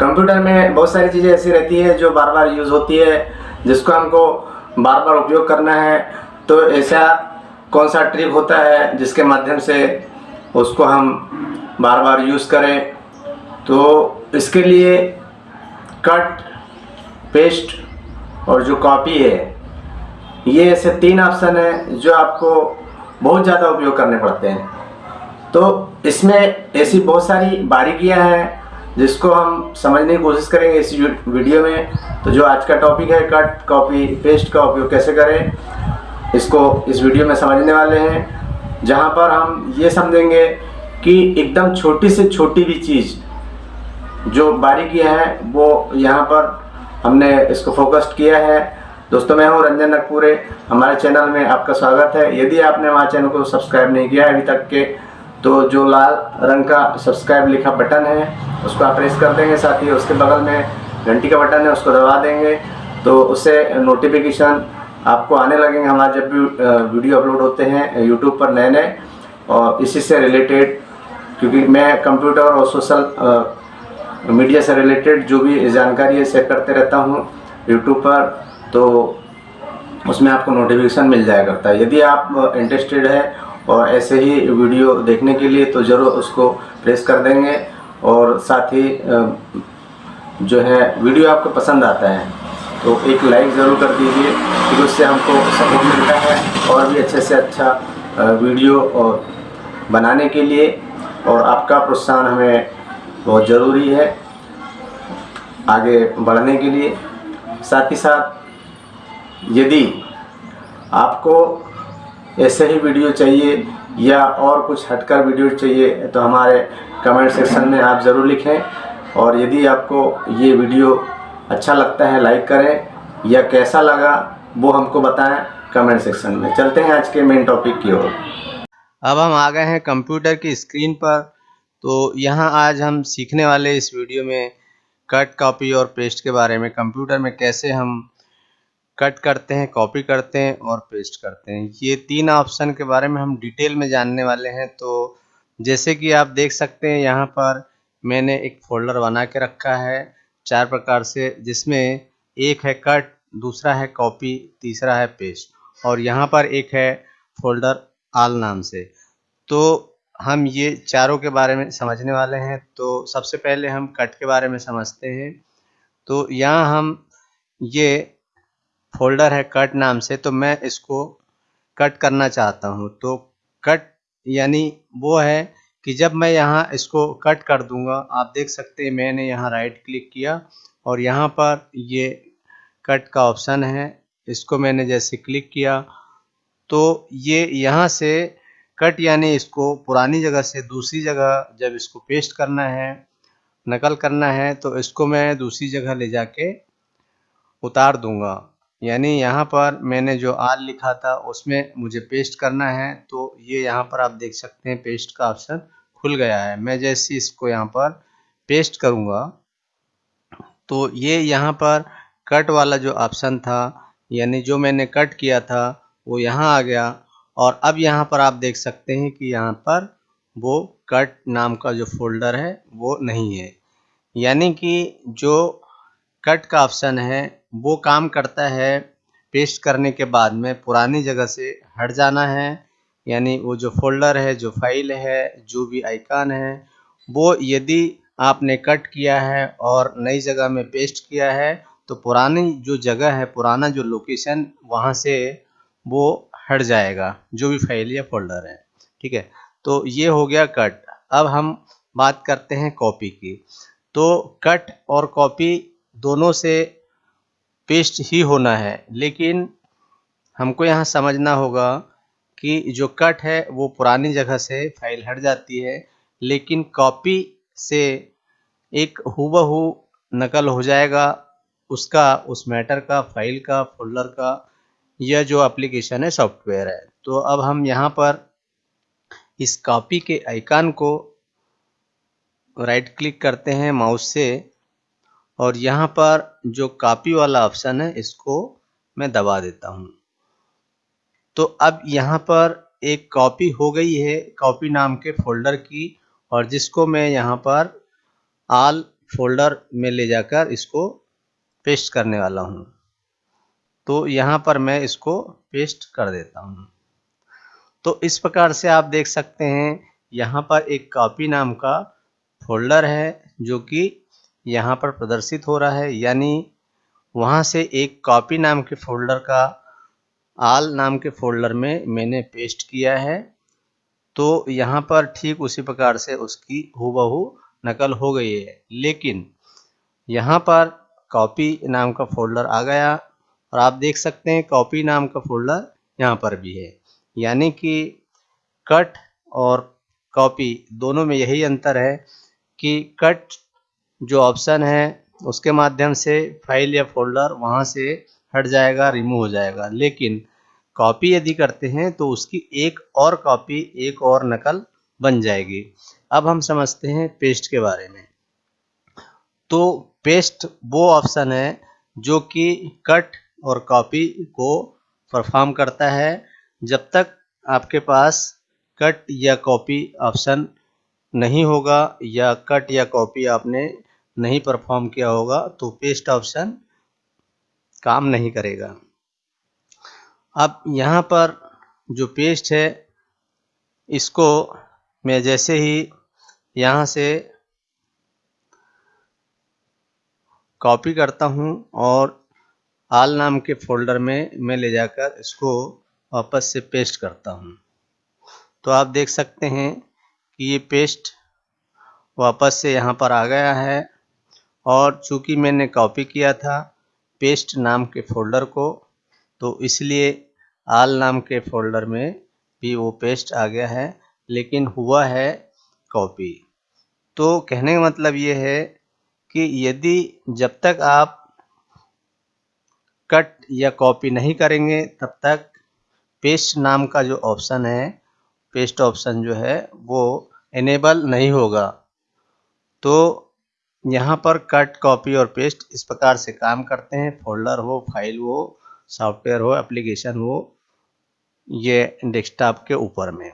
Computer में बहुत सारी चीज़ें ऐसी रहती है जो बार बार यूज़ होती है, जिसको हमको बार बार उपयोग करना है। तो ऐसा कौन सा ट्रिक होता है जिसके माध्यम से उसको हम बार बार यूज़ करें? तो इसके लिए कट, पेस्ट और जो कॉपी है, ये ऐसे तीन ऑप्शन हैं जो आपको बहुत ज़्यादा उपयोग करने पड़ते हैं। तो इसमें ऐसी बहुत सारी बारीकियाँ हैं जिसको हम समझने की कोशिश करेंगे इस वीडियो में तो जो आज का टॉपिक है कट कॉपी पेस्ट का उपयोग कैसे करें, इसको इस वीडियो में समझने वाले हैं, जहाँ पर हम ये समझेंगे कि एकदम छोटी से छोटी भी चीज़ जो बारीकियाँ हैं, वो यहाँ पर हमने इसको फोकस्ड किया है। दोस्तों, मैं हूँ रंजन नकपुरे हमारे चैनल में आपका स्वागत है। यदि आपने हमारे चैनल को सब्सक्राइब नहीं किया है अभी तक के तो जो लाल रंग का सब्सक्राइब लिखा बटन है, उसको आप प्रेस कर देंगे, साथ ही उसके बगल में घंटी का बटन है, उसको दबा देंगे तो उससे नोटिफिकेशन आपको आने लगेंगे। हमारे जब भी वीडियो अपलोड होते हैं यूट्यूब पर नए नए, और इसी से रिलेटेड क्योंकि मैं कंप्यूटर और सोशल मीडिया से रिलेटेड जो भी जानकारी है शेयर करते रहता हूँ यूट्यूब पर तो उसमें आपको नोटिफिकेशन मिल जाया करता है यदि आप इंटरेस्टेड है और ऐसे ही वीडियो देखने के लिए तो ज़रूर उसको प्रेस कर देंगे और साथ ही जो है, वीडियो आपको पसंद आता है तो एक लाइक ज़रूर कर दीजिए क्योंकि उससे हमको सपोर्ट मिलता है और भी अच्छे से अच्छा वीडियो और बनाने के लिए और आपका प्रोत्साहन हमें बहुत ज़रूरी है आगे बढ़ने के लिए। साथ ही साथ, यदि आपको ऐसे ही वीडियो चाहिए या और कुछ हटकर वीडियो चाहिए तो हमारे कमेंट सेक्शन में आप ज़रूर लिखें। और यदि आपको ये वीडियो अच्छा लगता है लाइक करें या कैसा लगा, वो हमको बताएँ कमेंट सेक्शन में। चलते हैं आज के मेन टॉपिक की ओर। अब हम आ गए हैं कंप्यूटर की स्क्रीन पर। तो यहाँ आज हम सीखने वाले इस वीडियो में कट कॉपी और पेस्ट के बारे में कंप्यूटर में कैसे हम कट करते हैं कॉपी करते हैं और पेस्ट करते हैं। ये तीन ऑप्शन के बारे में हम डिटेल में जानने वाले हैं तो जैसे कि आप देख सकते हैं, यहाँ पर मैंने एक फोल्डर बना के रखा है, चार प्रकार से, जिसमें एक है कट दूसरा है कॉपी तीसरा है पेस्ट और यहाँ पर एक है फोल्डर आल नाम से। तो हम ये चारों के बारे में समझने वाले हैं तो सबसे पहले हम कट के बारे में समझते हैं। तो यहाँ हम ये फोल्डर है कट नाम से तो मैं इसको कट करना चाहता हूँ। तो कट यानी वो है कि जब मैं यहाँ इसको कट कर दूँगा, आप देख सकते हैं मैंने यहाँ राइट क्लिक किया और यहाँ पर ये कट का ऑप्शन है। इसको मैंने जैसे क्लिक किया तो ये यहाँ से कट यानी इसको पुरानी जगह से दूसरी जगह जब इसको पेस्ट करना है, नकल करना है तो इसको मैं दूसरी जगह ले जाके उतार दूँगा। यानी यहाँ पर मैंने जो आर लिखा था, उसमें मुझे पेस्ट करना है तो ये यहाँ पर आप देख सकते हैं पेस्ट का ऑप्शन खुल गया है। मैं जैसे इसको यहाँ पर पेस्ट करूँगा तो ये यहाँ पर कट वाला जो ऑप्शन था, यानी जो मैंने कट किया था, वो यहाँ आ गया। और अब यहाँ पर आप देख सकते हैं कि यहाँ पर वो कट नाम का जो फोल्डर है, वो नहीं है। यानी कि जो कट का ऑप्शन है। वो काम करता है पेस्ट करने के बाद में पुरानी जगह से हट जाना है। यानी वो जो फोल्डर है, जो फ़ाइल है, जो भी आइकन है, वो यदि आपने कट किया है और नई जगह में पेस्ट किया है तो पुरानी जो जगह है, पुराना जो लोकेशन वहाँ से वो हट जाएगा, जो भी फ़ाइल या फोल्डर है। ठीक है? तो ये हो गया कट। अब हम बात करते हैं कॉपी की। तो कट और कॉपी दोनों से पेस्ट ही होना है। लेकिन हमको यहाँ समझना होगा कि जो कट है, वो पुरानी जगह से फ़ाइल हट जाती है, लेकिन कॉपी से एक हूबहू नकल हो जाएगा। उसका, उस मैटर का, फ़ाइल का, फोल्डर का यह जो एप्लीकेशन है, सॉफ्टवेयर है। तो अब हम यहाँ पर इस कॉपी के आइकन को राइट क्लिक करते हैं माउस से। और यहाँ पर जो कॉपी वाला ऑप्शन है, इसको मैं दबा देता हूँ। तो अब यहाँ पर एक कॉपी हो गई है कॉपी नाम के फोल्डर की, और जिसको मैं यहाँ पर आल फोल्डर में ले जाकर इसको पेस्ट करने वाला हूँ। तो यहाँ पर मैं इसको पेस्ट कर देता हूँ। तो इस प्रकार से आप देख सकते हैं, यहाँ पर एक कॉपी नाम का फोल्डर है, जो कि यहाँ पर प्रदर्शित हो रहा है, यानी वहाँ से एक कॉपी नाम के फोल्डर का आल नाम के फोल्डर में मैंने पेस्ट किया है। तो यहाँ पर ठीक उसी प्रकार से उसकी हूबहू नकल हो गई है। लेकिन यहाँ पर कॉपी नाम का फोल्डर आ गया और आप देख सकते हैं कॉपी नाम का फोल्डर यहाँ पर भी है। यानी कि कट और कॉपी दोनों में यही अंतर है कि कट जो ऑप्शन है, उसके माध्यम से फ़ाइल या फोल्डर वहाँ से हट जाएगा रिमूव हो जाएगा। लेकिन कॉपी यदि करते हैं तो उसकी एक और कॉपी एक और नकल बन जाएगी। अब हम समझते हैं पेस्ट के बारे में। तो पेस्ट वो ऑप्शन है, जो कि कट और कॉपी को परफॉर्म करता है। जब तक आपके पास कट या कॉपी ऑप्शन नहीं होगा, या कट या कॉपी आपने नहीं परफॉर्म किया होगा तो पेस्ट ऑप्शन काम नहीं करेगा। अब यहाँ पर जो पेस्ट है, इसको मैं जैसे ही यहाँ से कॉपी करता हूँ और आल नाम के फोल्डर में मैं ले जाकर इसको वापस से पेस्ट करता हूँ। तो आप देख सकते हैं कि ये पेस्ट वापस से यहाँ पर आ गया है। और चूँकि मैंने कॉपी किया था पेस्ट नाम के फोल्डर को तो इसलिए आल नाम के फोल्डर में भी वो पेस्ट आ गया है, लेकिन हुआ है कॉपी तो कहने का मतलब ये है कि यदि जब तक आप कट या कॉपी नहीं करेंगे, तब तक पेस्ट नाम का जो ऑप्शन है पेस्ट ऑप्शन जो है, वो इनेबल नहीं होगा। तो यहाँ पर कट, कॉपी और पेस्ट इस प्रकार से काम करते हैं। फोल्डर हो, फ़ाइल हो, सॉफ्टवेयर हो, एप्लीकेशन हो, ये डेस्कटॉप के ऊपर में।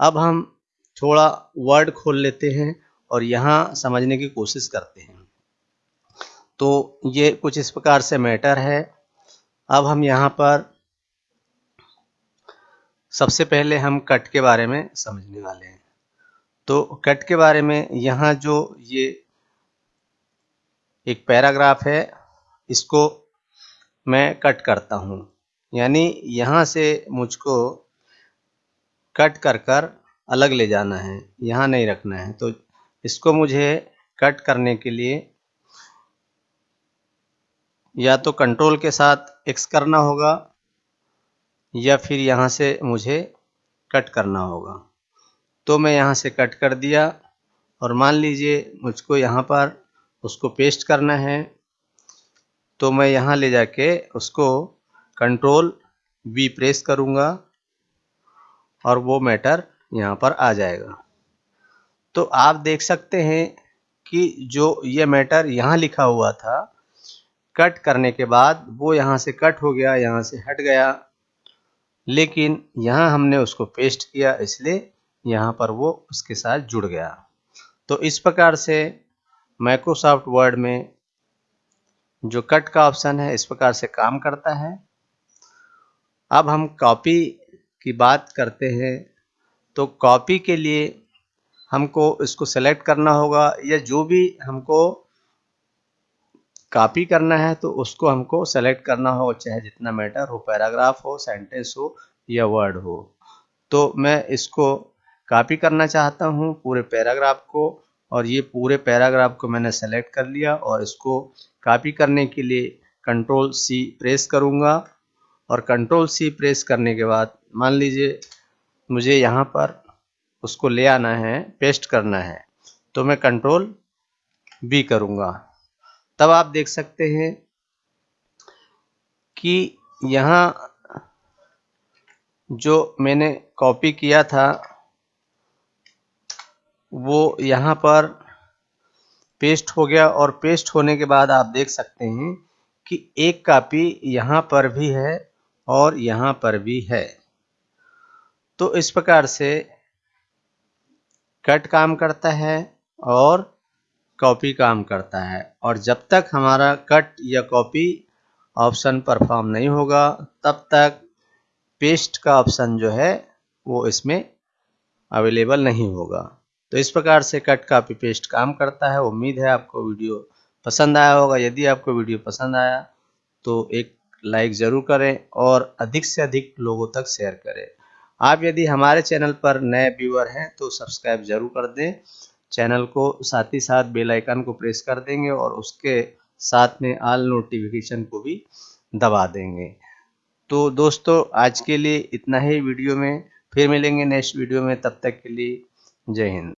अब हम थोड़ा वर्ड खोल लेते हैं और यहाँ समझने की कोशिश करते हैं। तो ये कुछ इस प्रकार से मैटर है। अब हम यहाँ पर सबसे पहले हम कट के बारे में समझने वाले हैं। तो कट के बारे में यहाँ जो ये एक पैराग्राफ है, इसको मैं कट करता हूँ। यानी यहाँ से मुझको कट कर कर अलग ले जाना है, यहाँ नहीं रखना है। तो इसको मुझे कट करने के लिए या तो कंट्रोल के साथ एक्स करना होगा, या फिर यहाँ से मुझे कट करना होगा। तो मैं यहाँ से कट कर दिया, और मान लीजिए मुझको यहाँ पर उसको पेस्ट करना है। तो मैं यहाँ ले जाके उसको कंट्रोल वी प्रेस करूँगा और वो मैटर यहाँ पर आ जाएगा। तो आप देख सकते हैं कि जो ये मैटर यहाँ लिखा हुआ था कट करने के बाद वो यहाँ से कट हो गया, यहाँ से हट गया। लेकिन यहाँ हमने उसको पेस्ट किया, इसलिए यहाँ पर वो उसके साथ जुड़ गया। तो इस प्रकार से माइक्रोसॉफ्ट वर्ड में जो कट का ऑप्शन है, इस प्रकार से काम करता है। अब हम कॉपी की बात करते हैं। तो कॉपी के लिए हमको इसको सेलेक्ट करना होगा या जो भी हमको कॉपी करना है तो उसको हमको सेलेक्ट करना हो, चाहे जितना मैटर हो पैराग्राफ हो सेंटेंस हो या वर्ड हो। तो मैं इसको कॉपी करना चाहता हूँ, पूरे पैराग्राफ को। और ये पूरे पैराग्राफ को मैंने सेलेक्ट कर लिया और इसको कॉपी करने के लिए कंट्रोल सी प्रेस करूँगा। और कंट्रोल सी प्रेस करने के बाद, मान लीजिए मुझे यहाँ पर उसको ले आना है पेस्ट करना है तो मैं कंट्रोल बी करूँगा। तब आप देख सकते हैं कि यहाँ जो मैंने कॉपी किया था वो यहाँ पर पेस्ट हो गया और पेस्ट होने के बाद आप देख सकते हैं कि एक कापी यहाँ पर भी है और यहाँ पर भी है। तो इस प्रकार से कट काम करता है और कॉपी काम करता है। और जब तक हमारा कट या कॉपी ऑप्शन परफॉर्म नहीं होगा, तब तक पेस्ट का ऑप्शन जो है, वो इसमें अवेलेबल नहीं होगा। तो इस प्रकार से कट कापी पेस्ट काम करता है। उम्मीद है आपको वीडियो पसंद आया होगा। यदि आपको वीडियो पसंद आया तो एक लाइक ज़रूर करें और अधिक से अधिक लोगों तक शेयर करें। आप यदि हमारे चैनल पर नए व्यूअर हैं तो सब्सक्राइब ज़रूर कर दें। चैनल को साथ ही साथ बेल आइकन को प्रेस कर देंगे और उसके साथ में ऑल नोटिफिकेशन को भी दबा देंगे। तो दोस्तों, आज के लिए इतना ही वीडियो में। फिर मिलेंगे नेक्स्ट वीडियो में। तब तक के लिए जय हिंद।